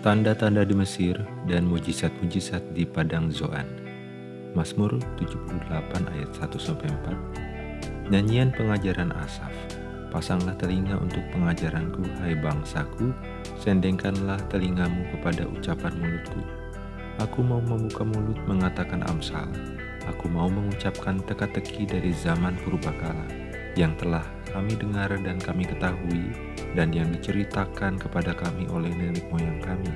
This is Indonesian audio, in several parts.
Tanda-tanda di Mesir dan mujizat-mujizat di Padang Zoan. Mazmur 78 ayat 1-4 Nyanyian pengajaran Asaf. Pasanglah telinga untuk pengajaranku, hai bangsaku, sendengkanlah telingamu kepada ucapan mulutku. Aku mau membuka mulut mengatakan amsal, aku mau mengucapkan teka-teki dari zaman purbakala, yang telah kami dengar dan kami ketahui, dan yang diceritakan kepada kami oleh nenek moyang kami.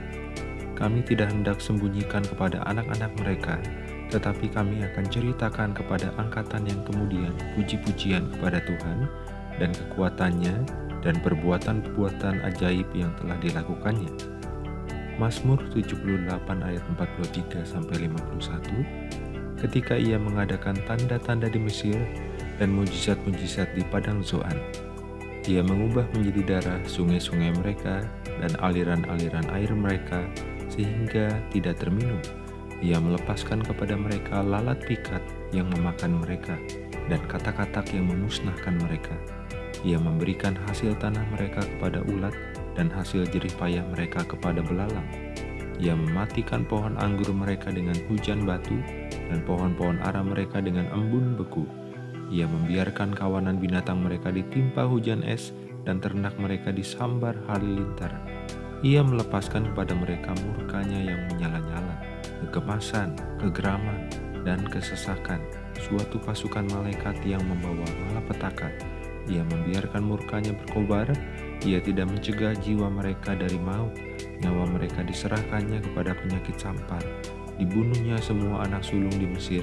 Kami tidak hendak sembunyikan kepada anak-anak mereka, tetapi kami akan ceritakan kepada angkatan yang kemudian puji-pujian kepada Tuhan dan kekuatannya dan perbuatan-perbuatan ajaib yang telah dilakukannya. Mazmur 78 ayat 43 sampai 51 Ketika ia mengadakan tanda-tanda di Mesir dan mujizat-mujizat di padang Zoan, ia mengubah menjadi darah sungai-sungai mereka dan aliran-aliran air mereka sehingga tidak terminum. Ia melepaskan kepada mereka lalat pikat yang memakan mereka dan katak-katak yang memusnahkan mereka. Ia memberikan hasil tanah mereka kepada ulat dan hasil jerih payah mereka kepada belalang. Ia mematikan pohon anggur mereka dengan hujan batu dan pohon-pohon ara mereka dengan embun beku. Ia membiarkan kawanan binatang mereka ditimpa hujan es dan ternak mereka disambar halilintar. Ia melepaskan kepada mereka murkanya yang menyala-nyala, kegemasan, kegeraman, dan kesesakan, suatu pasukan malaikat yang membawa malapetaka. Ia membiarkan murkanya berkobar, ia tidak mencegah jiwa mereka dari maut, nyawa mereka diserahkannya kepada penyakit sampar. Dibunuhnya semua anak sulung di Mesir,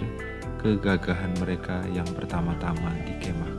kegagahan mereka yang pertama-tama di kemah-kemah